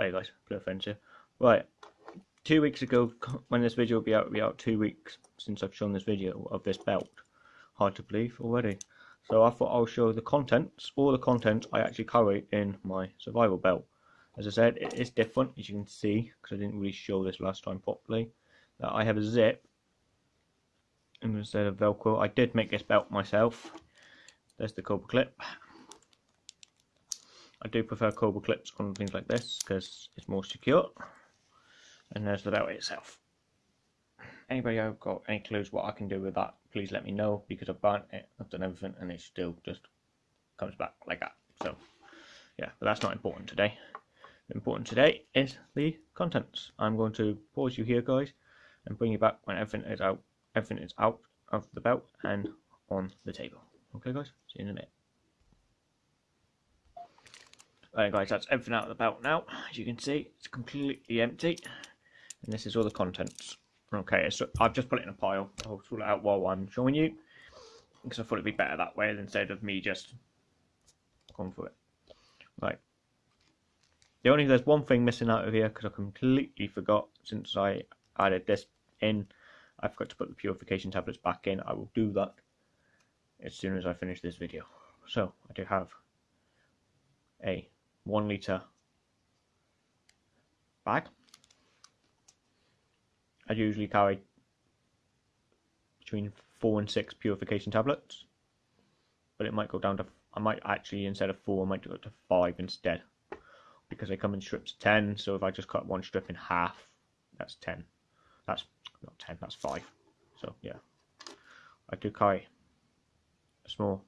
Hey guys, Blue Friends here. Right, two weeks ago, when this video will be out, will be out two weeks since I've shown this video of this belt. Hard to believe already. So I thought I'll show the contents, all the contents I actually carry in my survival belt. As I said, it is different, as you can see, because I didn't really show this last time properly. That I have a zip instead of Velcro. I did make this belt myself. There's the cobra clip. I do prefer cobra clips on things like this because it's more secure. And there's the belt itself. Anybody have got any clues what I can do with that, please let me know because I've burnt it, I've done everything and it still just comes back like that. So yeah, but that's not important today. important today is the contents. I'm going to pause you here guys and bring you back when everything is out everything is out of the belt and on the table. Okay guys, see you in a minute. Right guys, that's everything out of the belt now. As you can see, it's completely empty. And this is all the contents. Okay, so I've just put it in a pile. I'll sort it out while I'm showing you. Because I thought it'd be better that way instead of me just going for it. Right. The only there's one thing missing out of here because I completely forgot since I added this in. I forgot to put the purification tablets back in. I will do that as soon as I finish this video. So I do have a one litre bag. I usually carry between four and six purification tablets, but it might go down to, I might actually, instead of four, I might go to five instead, because they come in strips of 10, so if I just cut one strip in half, that's 10. That's not 10, that's five. So yeah, I do carry a small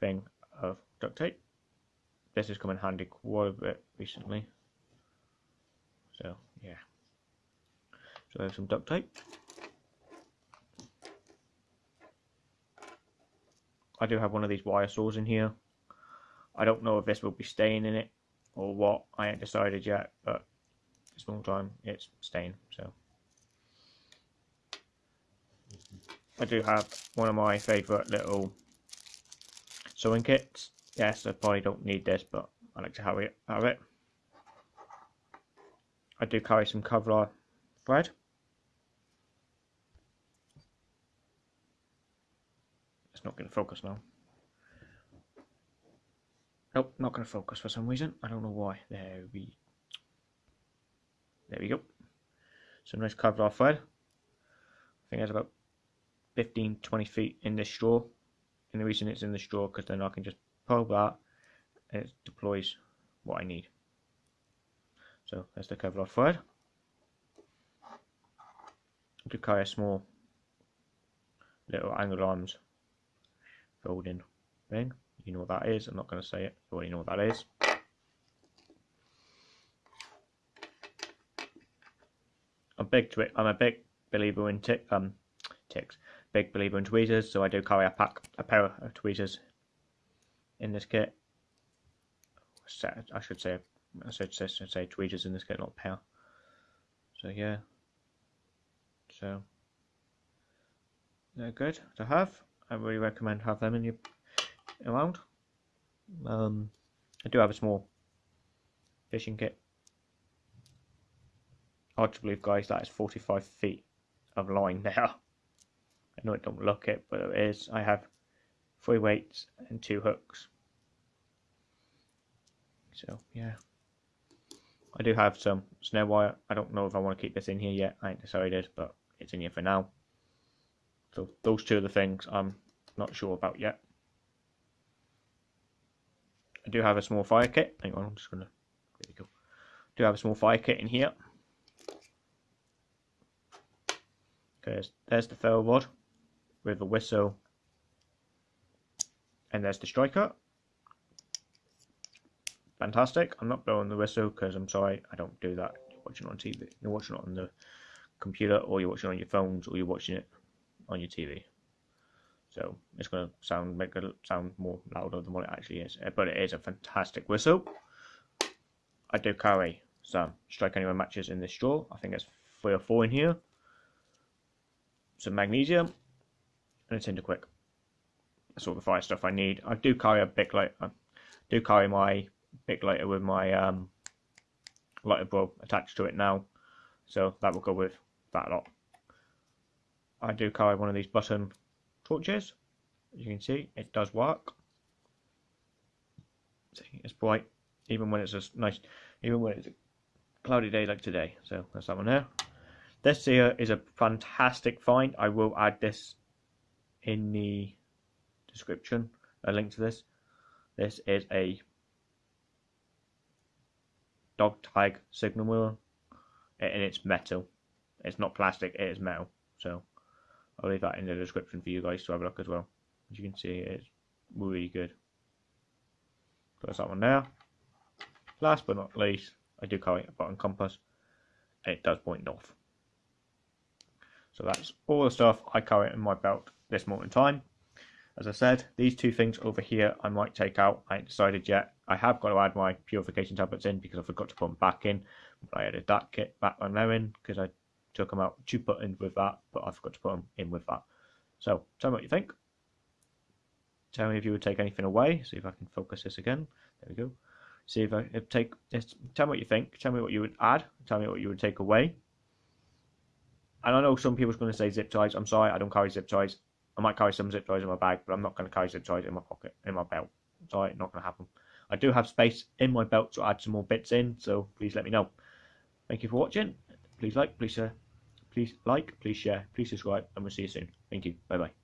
thing of duct tape this has come in handy quite a bit recently. So yeah. So I have some duct tape. I do have one of these wire saws in here. I don't know if this will be staying in it or what. I ain't decided yet, but this long time it's staying. So I do have one of my favourite little sewing kits yes, I probably don't need this, but I like to have it. Have it. I do carry some Kevlar thread. It's not going to focus now. Nope, not going to focus for some reason. I don't know why. There we, there we go. Some nice Kevlar thread. I think it's about 15, 20 feet in this straw. And the reason it's in the straw because then I can just that it deploys what I need. So there's the Kevlar thread. You could carry a small little angle arms folding thing. You know what that is. I'm not going to say it. You know what that is. I'm big I'm a big believer in tick um ticks. Big believer in tweezers, so I do carry a pack a pair of tweezers in this kit. I should say, I should say, say tweezers in this kit, not power. So yeah, so they're good to have. I really recommend have them in your around. Um, I do have a small fishing kit. Hard to believe, guys, that is 45 feet of line there. I know it don't look it, but it is. I have three weights and two hooks. So yeah. I do have some snare wire. I don't know if I want to keep this in here yet. I ain't decided, but it's in here for now. So those two are the things I'm not sure about yet. I do have a small fire kit. Hang on, I'm just gonna there we go. I do have a small fire kit in here. Okay, there's the ferro rod with a whistle. And there's the striker fantastic. I'm not blowing the whistle because I'm sorry, I don't do that. You're watching on TV, you're watching it on the computer, or you're watching on your phones, or you're watching it on your TV. So it's going to sound make it sound more louder than what it actually is, uh, but it is a fantastic whistle. I do carry some strike anywhere matches in this drawer. I think there's three or four in here. Some magnesium and a tinder quick. That's all the fire stuff I need. I do carry a big light. I do carry my Bic lighter with my um, lighter bulb attached to it now, so that will go with that lot. I do carry one of these button torches. As you can see, it does work. See, it's bright, even when it's a nice, even when it's a cloudy day like today. So that's that one there. This here is a fantastic find. I will add this in the description, a link to this. This is a dog tag signal wheel and it's metal. It's not plastic, it is metal. So I'll leave that in the description for you guys to have a look as well. As you can see, it's really good. That's that one there. Last but not least, I do carry a button compass. And it does point north. So that's all the stuff I carry in my belt this morning time. As I said, these two things over here I might take out. I ain't decided yet. I have got to add my purification tablets in because I forgot to put them back in. But I added that kit back on there in because I took them out to put in with that, but I forgot to put them in with that. So tell me what you think. Tell me if you would take anything away. See if I can focus this again. There we go. See if I if take this. Tell me what you think. Tell me what you would add. Tell me what you would take away. And I know some people's going to say zip ties. I'm sorry, I don't carry zip ties. I might carry some zip ties in my bag, but I'm not going to carry zip ties in my pocket, in my belt. Sorry, not going to happen. I do have space in my belt to add some more bits in, so please let me know. Thank you for watching. Please like, please share, please like, please share, please subscribe, and we'll see you soon. Thank you. Bye bye.